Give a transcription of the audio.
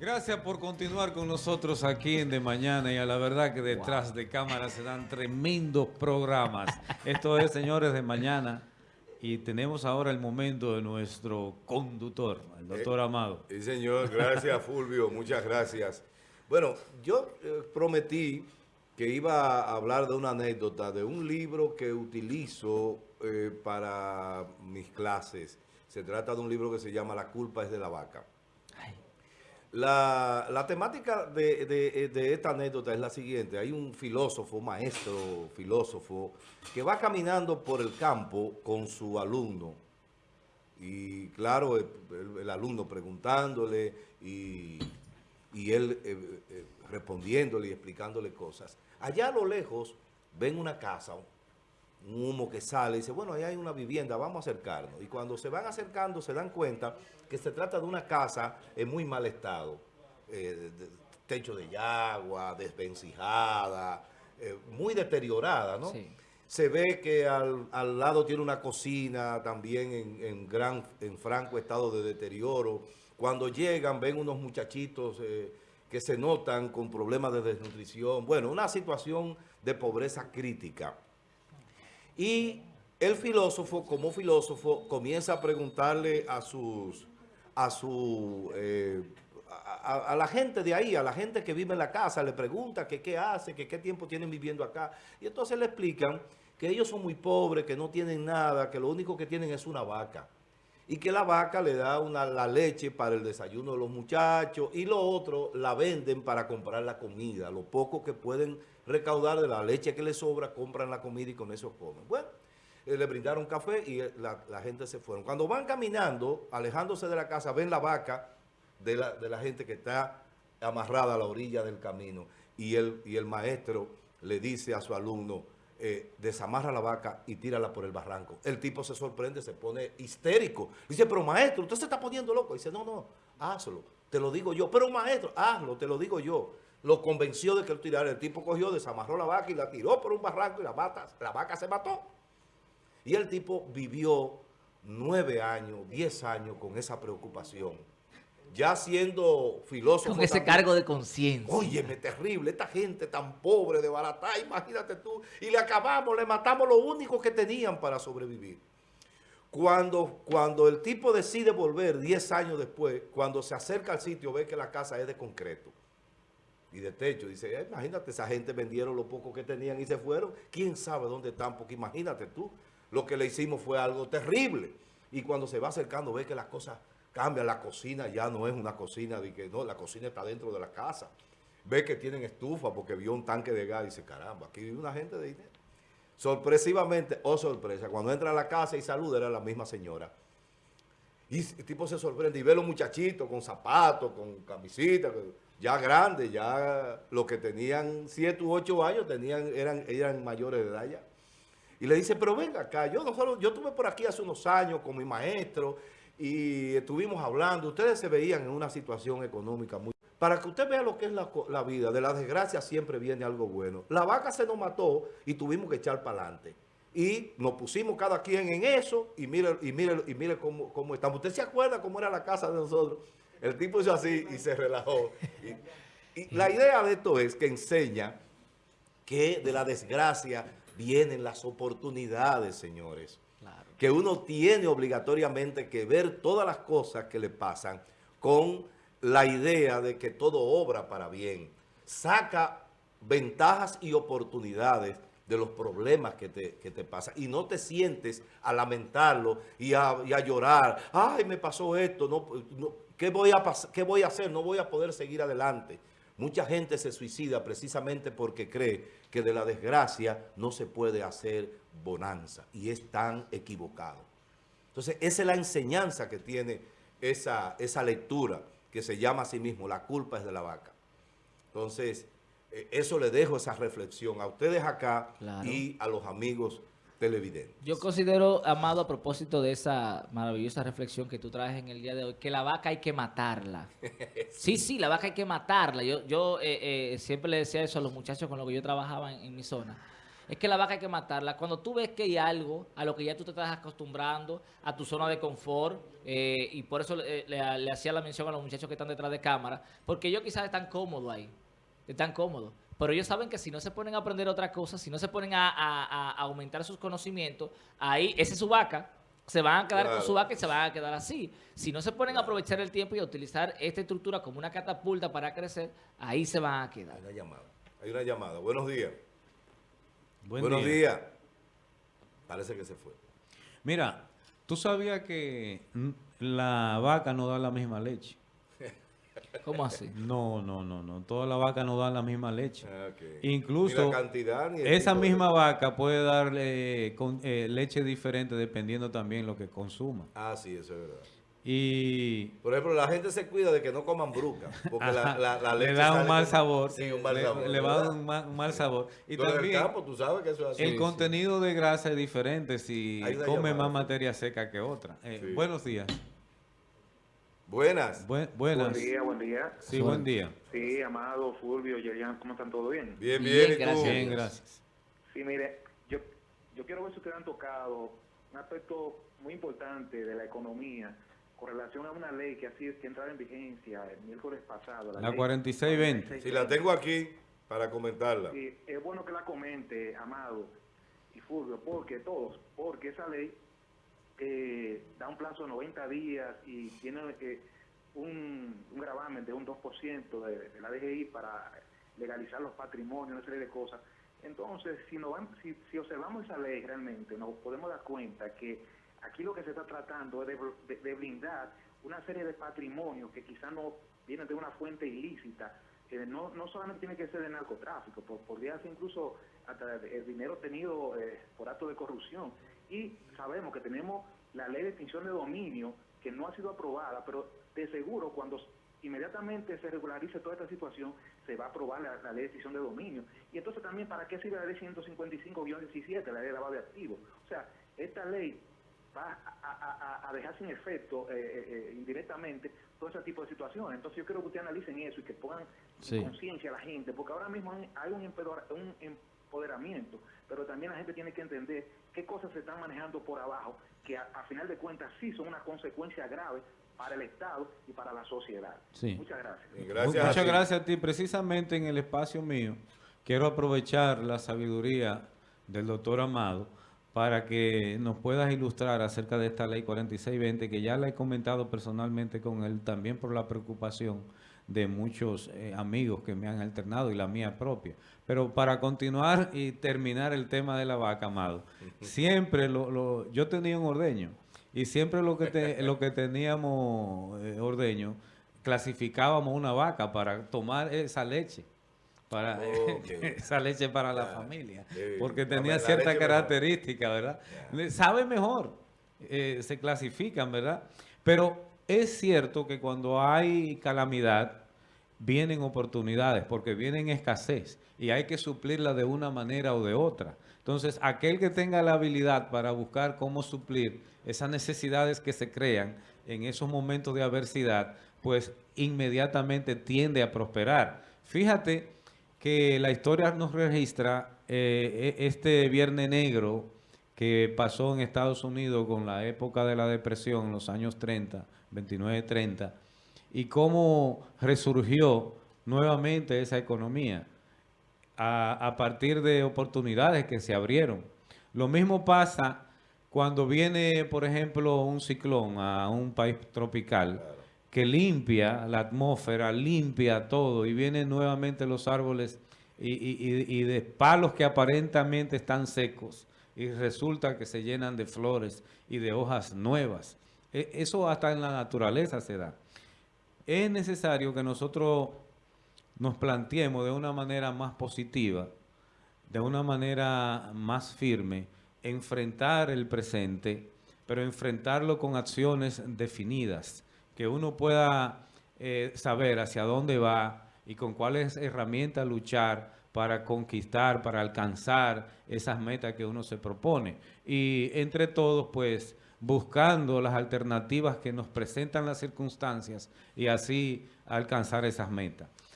Gracias por continuar con nosotros aquí en De Mañana y a la verdad que detrás de cámara se dan tremendos programas. Esto es, señores, De Mañana y tenemos ahora el momento de nuestro conductor, el doctor eh, Amado. Sí, señor. Gracias, Fulvio. Muchas gracias. Bueno, yo eh, prometí que iba a hablar de una anécdota de un libro que utilizo eh, para mis clases. Se trata de un libro que se llama La culpa es de la vaca. La, la, temática de, de, de, esta anécdota es la siguiente. Hay un filósofo, maestro filósofo, que va caminando por el campo con su alumno. Y claro, el, el alumno preguntándole y, y él eh, eh, respondiéndole y explicándole cosas. Allá a lo lejos ven una casa, un humo que sale y dice, bueno, ahí hay una vivienda, vamos a acercarnos. Y cuando se van acercando se dan cuenta que se trata de una casa en muy mal estado. Eh, de, techo de agua, desvencijada, eh, muy deteriorada, ¿no? Sí. Se ve que al, al, lado tiene una cocina también en, en, gran, en franco estado de deterioro. Cuando llegan ven unos muchachitos eh, que se notan con problemas de desnutrición. Bueno, una situación de pobreza crítica. Y el filósofo, como filósofo, comienza a preguntarle a sus, a su, eh, a, la gente de ahí, a la gente que vive en la casa, le pregunta que qué hace, que qué tiempo tienen viviendo acá. Y entonces le explican que ellos son muy pobres, que no tienen nada, que lo único que tienen es una vaca. Y que la vaca le da una, la leche para el desayuno de los muchachos y lo otro la venden para comprar la comida. Lo poco que pueden recaudar de la leche que les sobra, compran la comida y con eso comen. Bueno, eh, le brindaron café y la, la, gente se fueron. Cuando van caminando, alejándose de la casa, ven la vaca de la, gente que está amarrada a la orilla del camino. Y el, y el maestro le dice a su alumno, eh, desamarra la vaca y tírala por el barranco. El tipo se sorprende, se pone histérico. Dice, pero maestro, usted se está poniendo loco. Dice, no, no, hazlo, te lo digo yo. Pero maestro, hazlo, te lo digo yo. Lo convenció de que él tirara. El tipo cogió, desamarró la vaca y la tiró por un barranco y la, vaca, la vaca se mató. Y el tipo vivió nueve años, diez años con esa preocupación. Ya siendo filósofo... Con ese también, cargo de conciencia. Óyeme, terrible, esta gente tan pobre de baratá, imagínate tú. Y le acabamos, le matamos lo único que tenían para sobrevivir. Cuando, cuando el tipo decide volver diez años después, cuando se acerca al sitio, ve que la casa es de concreto y de techo. Dice, eh, imagínate, esa gente vendieron lo poco que tenían y se fueron. ¿Quién sabe dónde están? Porque imagínate tú, lo que le hicimos fue algo terrible. Y cuando se va acercando ve que las cosas cambian. La cocina ya no es una cocina de que no, la cocina está dentro de la casa. Ve que tienen estufa porque vio un tanque de gas y dice, caramba, aquí vive una gente de dinero. Sorpresivamente, oh sorpresa, cuando entra a la casa y saluda era la misma señora. Y el tipo se sorprende y ve a los muchachitos con zapatos, con camisita, ya grandes, ya los que tenían 7 u 8 años tenían, eran, eran mayores de edad ya. Y le dice, pero venga acá, yo, no solo, yo estuve por aquí hace unos años con mi maestro y estuvimos hablando, ustedes se veían en una situación económica muy... Para que usted vea lo que es la, la vida, de la desgracia siempre viene algo bueno. La vaca se nos mató y tuvimos que echar para adelante. Y nos pusimos cada quien en eso y mire, y mire, y mire cómo, cómo estamos. ¿Usted se acuerda cómo era la casa de nosotros? El tipo hizo así y se relajó. Y, y la idea de esto es que enseña que de la desgracia vienen las oportunidades, señores. Claro. Que uno tiene obligatoriamente que ver todas las cosas que le pasan con la idea de que todo obra para bien. Saca ventajas y oportunidades de los problemas que te, que te pasan. Y no te sientes a lamentarlo y a, y a llorar. Ay, me pasó esto. No, no, ¿qué, voy a ¿Qué voy a hacer? No voy a poder seguir adelante. Mucha gente se suicida precisamente porque cree que de la desgracia no se puede hacer bonanza. Y es tan equivocado. Entonces, esa es la enseñanza que tiene esa, esa lectura que se llama a sí mismo, la culpa es de la vaca. Entonces, eso le dejo esa reflexión a ustedes acá claro. y a los amigos televidentes. Yo considero, Amado, a propósito de esa maravillosa reflexión que tú traes en el día de hoy, que la vaca hay que matarla. sí, sí, sí la vaca hay que matarla. Yo, yo eh, eh, siempre le decía eso a los muchachos con los que yo trabajaba en, en mi zona. Es que la vaca hay que matarla. Cuando tú ves que hay algo a lo que ya tú te estás acostumbrando, a tu zona de confort, eh, y por eso le, le- le hacía la mención a los muchachos que están detrás de cámara, porque ellos quizás están cómodos ahí, están cómodos. Pero ellos saben que si no se ponen a aprender otra cosa, si no se ponen a, a- a- aumentar sus conocimientos, ahí, esa es su vaca, se van a quedar con su vaca y se van a quedar así. Si no se ponen a aprovechar el tiempo y a utilizar esta estructura como una catapulta para crecer, ahí se van a quedar. Hay una llamada. Hay una llamada. Buenos días. Buen Buenos día. días. Parece que se fue. Mira, tú sabías que la vaca no da la misma leche. ¿Cómo así? No, no, no, no. Todas las vacas no dan la misma leche. Ah. Incluso Ni la cantidad ni el Esa de- misma vaca puede darle con, eh, leche diferente dependiendo también lo que consuma. Ah, sí, eso es verdad. Y Por ejemplo, la gente se cuida de que no coman bruca. Porque la, la, la leche le da un mal con- sabor. Sí, un mal le, sabor. le va a dar ¿verdad? un ma- un mal sabor. Y del también campo, tú sabes que eso es así. el Sí, contenido de grasa es diferente si come llamada, más materia seca que otra. Eh, Sí. Buenos días. Buenas. Buen- buenas. Buen día, buen día. Sí, buen día. Sí, Amado, Fulvio, Yerian, ¿cómo están? ¿Todo bien? Bien, Bien, bien. ¿y tú? gracias. Bien, gracias. Sí, mire, yo, yo quiero ver si ustedes han tocado un aspecto muy importante de la economía con relación a una ley que así es que entraba en vigencia el miércoles pasado. La ley 4620. Si la tengo aquí para comentarla. Sí, es bueno que la comente, Amado y Fulvio, porque todos, porque esa ley plazo de 90 días y tiene eh, un, gravamen de un 2% de, de la DGI para legalizar los patrimonios, una serie de cosas. Entonces, si, nos van- si, si observamos esa ley realmente, nos podemos dar cuenta que aquí lo que se está tratando es de, blindar una serie de patrimonios que quizás no vienen de una fuente ilícita, que no, no solamente tiene que ser de narcotráfico, po- podría ser incluso hasta el dinero tenido eh, por acto de corrupción. Y sabemos que tenemos la ley de extinción de dominio que no ha sido aprobada, pero de seguro cuando inmediatamente se regularice toda esta situación, se va a aprobar la, ley de extinción de dominio. Y entonces también, ¿para qué sirve la ley 155-17, la ley de lavado de activos? O sea, esta ley va a dejar sin efecto eh, eh, eh, indirectamente todo ese tipo de situaciones. Entonces yo quiero que ustedes analicen eso y que pongan Sí. en conciencia a la gente, porque ahora mismo hay- un, empoderamiento, pero también la gente tiene que entender qué cosas se están manejando por abajo, que a, a final de cuentas sí son una consecuencia grave para el Estado y para la sociedad. Sí. Muchas gracias. Muchas gracias a ti. Precisamente en el espacio mío, quiero aprovechar la sabiduría del doctor Amado para que nos puedas ilustrar acerca de esta ley 4620, que ya la he comentado personalmente con él, también por la preocupación de muchos eh, amigos que me han alternado y la mía propia. Pero para continuar y terminar el tema de la vaca, Amado, siempre lo, lo- yo tenía un ordeño y siempre lo que, te- lo que teníamos eh, ordeño, clasificábamos una vaca para tomar esa leche. Para esa leche para la familia, porque tenía cierta característica, ¿verdad? Sabe mejor, eh, se clasifican, ¿verdad? Pero es cierto que cuando hay calamidad, vienen oportunidades, porque vienen escasez y hay que suplirla de una manera o de otra. Entonces, aquel que tenga la habilidad para buscar cómo suplir esas necesidades que se crean en esos momentos de adversidad, pues inmediatamente tiende a prosperar. Fíjate que la historia nos registra eh, e- este Viernes Negro que pasó en Estados Unidos con la época de la depresión en los años 30, 29-30, y cómo resurgió nuevamente esa economía a, a partir de oportunidades que se abrieron. Lo mismo pasa cuando viene, por ejemplo, un ciclón a un país tropical que limpia la atmósfera, limpia todo y vienen nuevamente los árboles y, y- y- de palos que aparentemente están secos y resulta que se llenan de flores y de hojas nuevas. E- Eso hasta en la naturaleza se da. Es necesario que nosotros nos planteemos de una manera más positiva, de una manera más firme, enfrentar el presente, pero enfrentarlo con acciones definidas, que uno pueda eh, saber hacia dónde va y con cuáles herramientas luchar para conquistar, para alcanzar esas metas que uno se propone. Y entre todos, pues, buscando las alternativas que nos presentan las circunstancias y así alcanzar esas metas.